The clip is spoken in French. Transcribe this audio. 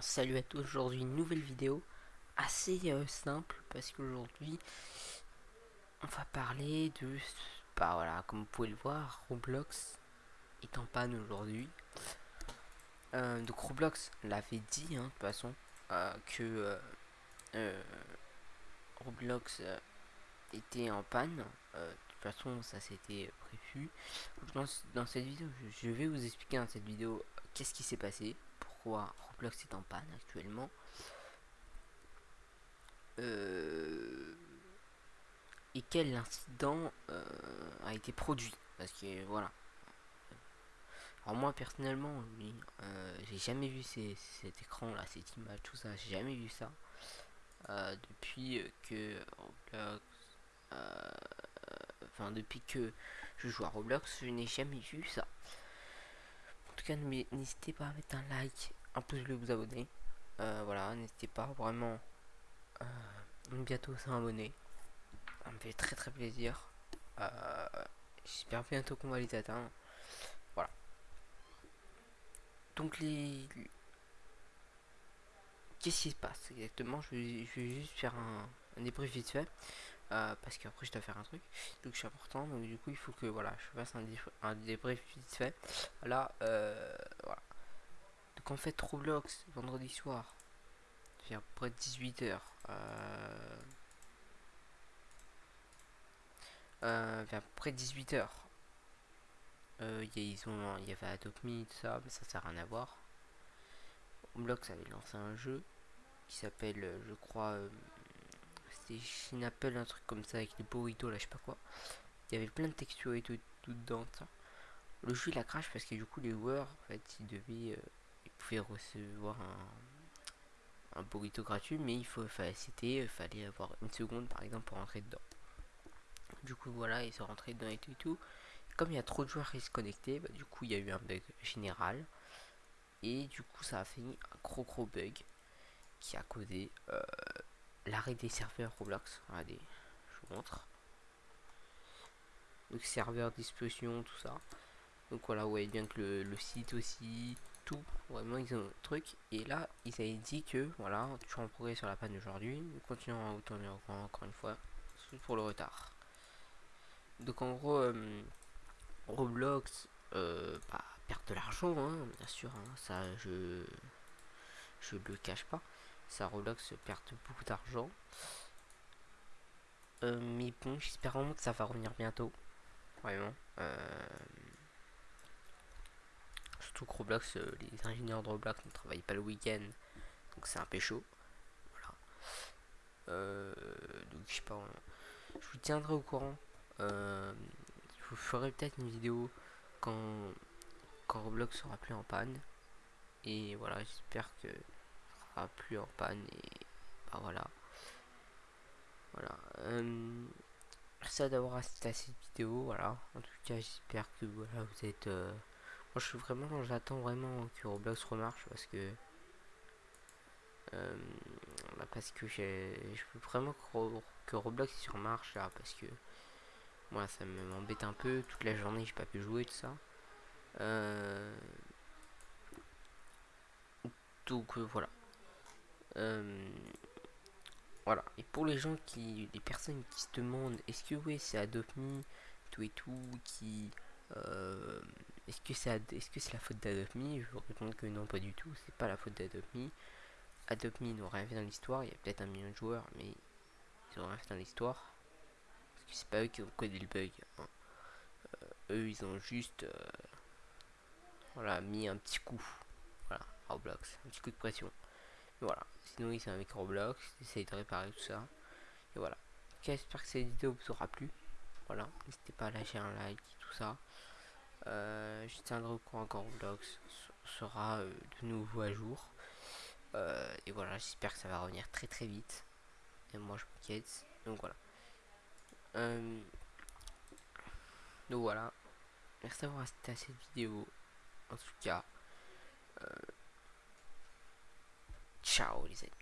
salut à tous, aujourd'hui une nouvelle vidéo assez euh, simple parce qu'aujourd'hui on va parler de, bah voilà, comme vous pouvez le voir, Roblox est en panne aujourd'hui. Euh, donc Roblox l'avait dit hein, de toute façon euh, que Roblox était en panne. de toute façon ça c'était prévu. Dans, dans cette vidéo je vais vous expliquer dans cette vidéo qu'est-ce qui s'est passé pourquoi Roblox est en panne actuellement. Euh, et quel incident euh, a été produit? Parce que voilà. Alors moi personnellement, euh, j'ai jamais vu cet écran là, cette image, tout ça, j'ai jamais vu ça. depuis que Roblox... Enfin depuis que je joue à Roblox, je n'ai jamais vu ça cas, n'hésitez pas à mettre un like, un pouce bleu, vous abonner. Euh, voilà, n'hésitez pas vraiment euh, bientôt abonner Ça me fait très très plaisir. Euh, j'espère bientôt qu'on va les atteindre. Voilà. Donc les... Qu'est-ce qui se passe exactement? Je vais, juste faire un, un débrief vite fait. Euh, parce qu'après je dois faire un truc. Donc c'est important. Donc du coup il faut que voilà je fasse un, un débrief vite fait. Là euh, voilà. Donc en fait Roblox vendredi soir vers près de 18h euh, vers près de 18h il y, ils ont, il y avait Adopt Me tout ça mais ça sert à rien à voir. Roblox avait lancé un jeu qui s'appelle je crois une appelle un truc comme ça avec les burritos là je sais pas quoi. Il y avait plein de textures et tout, tout dedans le jeu il a crash parce que du coup les joueurs en fait ils devaient euh, ils pouvaient recevoir un, un burrito gratuit mais il faut c'était il fallait avoir une seconde par exemple pour rentrer dedans. Du coup voilà ils sont rentrés dedans et tout et tout. Comme il y a trop de joueurs qui se connectaient bah, du coup il y a eu un bug général. Et du coup ça a fini un gros gros bug qui a causé euh, l'arrêt des serveurs Roblox. Regardez, je vous montre. Donc serveur, disposition, tout ça. Donc voilà, ouais, bien que le, site aussi, tout, vraiment ils ont un truc. Et là, ils avaient dit que, voilà, toujours en progrès sur la panne d'aujourd'hui. Nous continuons à vous encore une fois, pour le retard. Donc en gros, euh, Roblox, euh, bah, perd de l'argent, hein, bien sûr, hein, ça je je le cache pas ça Roblox perd beaucoup d'argent. Euh, mais bon, j'espère vraiment que ça va revenir bientôt. Vraiment. Euh, surtout que Roblox, euh, les ingénieurs de Roblox ne travaillent pas le week-end. Donc c'est un peu chaud. Voilà. donc je sais pas. Je vous tiendrai au courant. je vous ferai peut-être une vidéo quand, quand Roblox sera plus en panne. Et voilà, j'espère que plus en panne et bah voilà. Voilà euh, merci d'avoir assisté à cette vidéo voilà. En tout cas j'espère que voilà vous êtes euh, moi je suis vraiment j'attends vraiment que Roblox remarche parce que euh, bah, parce que j'ai je veux vraiment que, Roblox sur marche là parce que moi ça m'embête un peu. Toute la journée j'ai pas pu jouer tout ça. Donc euh, voilà. Et pour les gens qui, les personnes qui se demandent, est-ce que oui c'est Adopt Me, tout et tout, qui, euh, est-ce que c'est est-ce que c'est la faute d'Adopt Me Je vous répondre que non, pas du tout. C'est pas la faute d'Adopt Me. Adopt Me n'ont rien fait dans l'histoire. Il y a peut-être un million de joueurs, mais ils ont rien fait dans l'histoire. Parce que c'est pas eux qui ont codé le bug. Hein. Euh, eux, ils ont juste, voilà, mis un petit coup. Voilà, Roblox, un petit coup de pression. Voilà. Sinon, c'est avec Roblox. Essaye de réparer tout ça. Et voilà. J'espère que cette vidéo vous aura plu. Voilà. N'hésitez pas à lâcher un like, tout ça. Euh, je tiendrai au courant Roblox sera euh, de nouveau à jour. Euh, et voilà, j'espère que ça va revenir très très vite. Et moi, je m'inquiète. Donc voilà. donc voilà. Merci d'avoir assisté à cette vidéo. En tout cas. Ciao, risentirci.